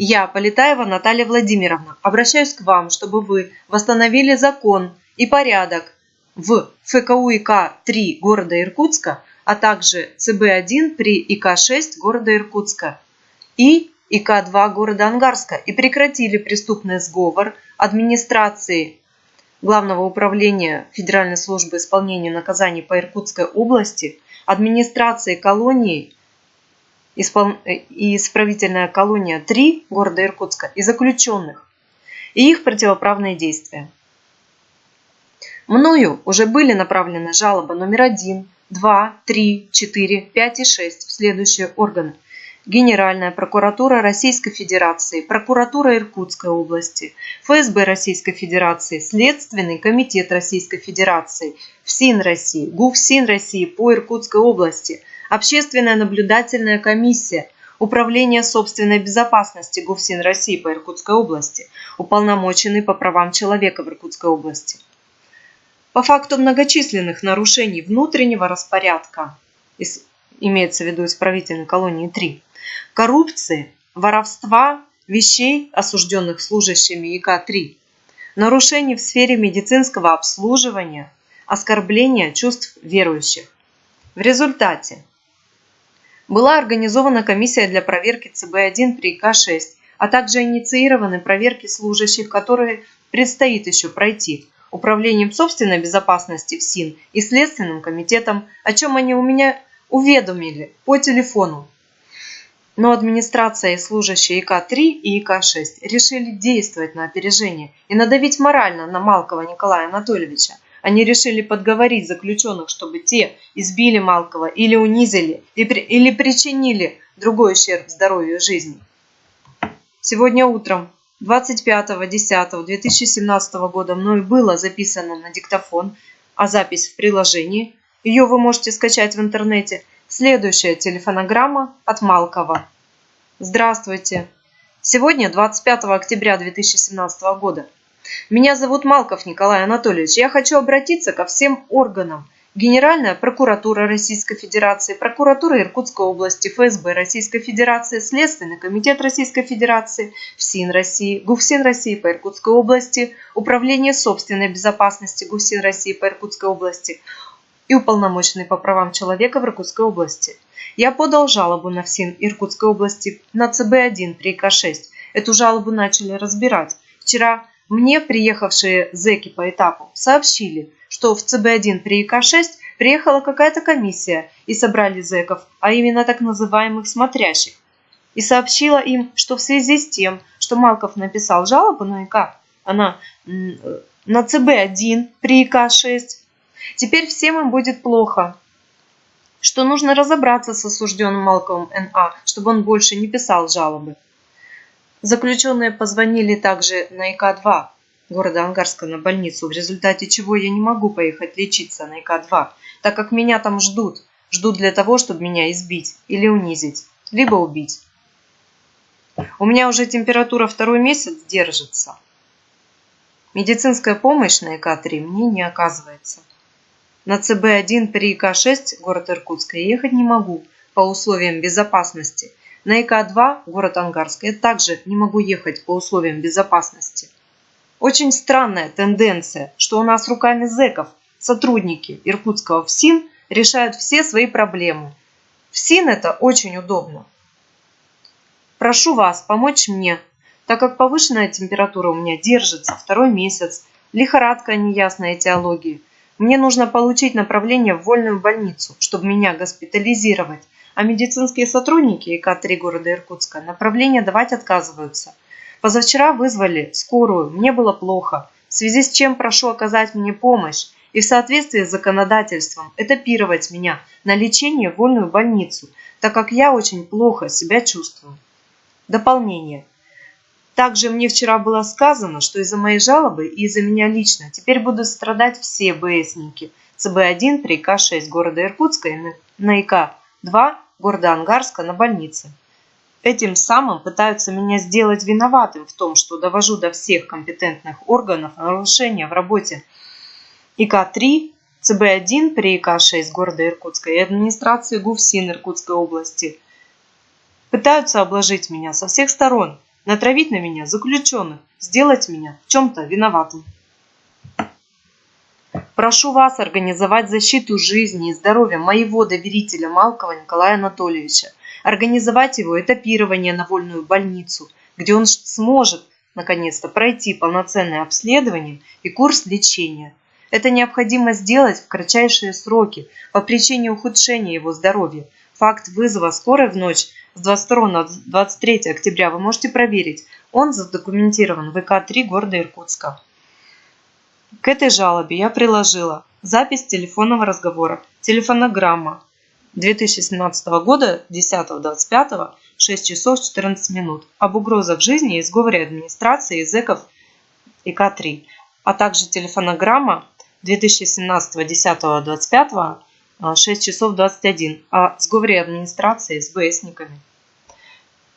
Я, Полетаева Наталья Владимировна, обращаюсь к вам, чтобы вы восстановили закон и порядок в ФКУ ИК-3 города Иркутска, а также ЦБ-1 при ИК-6 города Иркутска и ИК-2 города Ангарска и прекратили преступный сговор администрации Главного управления Федеральной службы исполнения наказаний по Иркутской области, администрации колонии и исправительная колония 3 города Иркутска и заключенных и их противоправные действия. Мною уже были направлены жалобы номер 1, 2, 3, 4, 5 и 6 в следующие органы – Генеральная прокуратура Российской Федерации, прокуратура Иркутской области, ФСБ Российской Федерации, Следственный комитет Российской Федерации, ФСИН России, ГУФСИН России по Иркутской области, Общественная наблюдательная комиссия, Управление собственной безопасности ГУФСИН России по Иркутской области, уполномоченный по правам человека в Иркутской области. По факту многочисленных нарушений внутреннего распорядка, имеется в виду исправительной колонии 3, коррупции, воровства вещей, осужденных служащими ИК-3, нарушений в сфере медицинского обслуживания, оскорбления чувств верующих. В результате была организована комиссия для проверки ЦБ-1 при ИК-6, а также инициированы проверки служащих, которые предстоит еще пройти Управлением собственной безопасности в СИН и Следственным комитетом, о чем они у меня уведомили по телефону но администрация и служащие ИК-3 и ИК-6 решили действовать на опережение и надавить морально на Малкова Николая Анатольевича. Они решили подговорить заключенных, чтобы те избили Малкова или унизили, или причинили другой ущерб здоровью жизни. Сегодня утром 25.10.2017 года мной было записано на диктофон, а запись в приложении, ее вы можете скачать в интернете – Следующая телефонограмма от Малкова. Здравствуйте. Сегодня 25 октября 2017 года. Меня зовут Малков Николай Анатольевич. Я хочу обратиться ко всем органам. Генеральная прокуратура Российской Федерации, прокуратура Иркутской области, ФСБ Российской Федерации, Следственный комитет Российской Федерации, ФСИН России, ГУФСИН России по Иркутской области, Управление собственной безопасности ГУФСИН России по Иркутской области, и уполномоченный по правам человека в Иркутской области. Я подал жалобу на ФСИН Иркутской области на ЦБ-1 при ИК-6. Эту жалобу начали разбирать. Вчера мне приехавшие зэки по этапу сообщили, что в ЦБ-1 при ИК-6 приехала какая-то комиссия и собрали зэков, а именно так называемых смотрящих. И сообщила им, что в связи с тем, что Малков написал жалобу на ИК, она на ЦБ-1 при ИК-6 Теперь всем им будет плохо. Что нужно разобраться с осужденным Малковым Н.А., чтобы он больше не писал жалобы. Заключенные позвонили также на ИК-2 города Ангарска на больницу, в результате чего я не могу поехать лечиться на ИК-2, так как меня там ждут. Ждут для того, чтобы меня избить или унизить, либо убить. У меня уже температура второй месяц держится. Медицинская помощь на ИК-3 мне не оказывается. На ЦБ-1 при ИК-6 город Иркутск я ехать не могу по условиям безопасности. На ИК-2 город Ангарск я также не могу ехать по условиям безопасности. Очень странная тенденция, что у нас руками зэков сотрудники иркутского ФСИН решают все свои проблемы. ФСИН это очень удобно. Прошу вас помочь мне, так как повышенная температура у меня держится второй месяц, лихорадка неясной этиологии, мне нужно получить направление в вольную больницу, чтобы меня госпитализировать, а медицинские сотрудники ИК-3 города Иркутска направление давать отказываются. Позавчера вызвали скорую, мне было плохо, в связи с чем прошу оказать мне помощь и в соответствии с законодательством этапировать меня на лечение в вольную больницу, так как я очень плохо себя чувствую. Дополнение. Также мне вчера было сказано, что из-за моей жалобы и из-за меня лично теперь будут страдать все БСники ЦБ-1 при ИК-6 города Иркутска и на ИК-2 города Ангарска на больнице. Этим самым пытаются меня сделать виноватым в том, что довожу до всех компетентных органов нарушения в работе ИК-3, ЦБ-1 при ИК-6 города Иркутска и администрации ГУФСИН Иркутской области. Пытаются обложить меня со всех сторон – натравить на меня заключенных, сделать меня в чем-то виноватым. Прошу вас организовать защиту жизни и здоровья моего доверителя Малкова Николая Анатольевича, организовать его этапирование на вольную больницу, где он сможет наконец-то пройти полноценное обследование и курс лечения. Это необходимо сделать в кратчайшие сроки по причине ухудшения его здоровья. Факт вызова скорой в ночь с 22 на 23 октября вы можете проверить. Он задокументирован в ВК-3 города Иркутска. К этой жалобе я приложила запись телефонного разговора, телефонограмма 2017 года 10.25 6 часов 14 минут об угрозах жизни и сговоре администрации языков ИК-3, а также телефонограмма 2017 10.25 6 часов 21 о сговоре администрации с БСниками.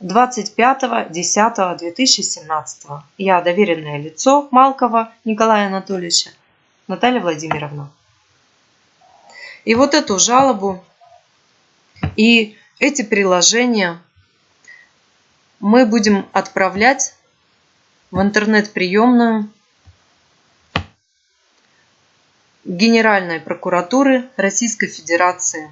25.10.2017. Я доверенное лицо Малкова Николая Анатольевича Наталья Владимировна. И вот эту жалобу и эти приложения мы будем отправлять в интернет-приемную Генеральной прокуратуры Российской Федерации.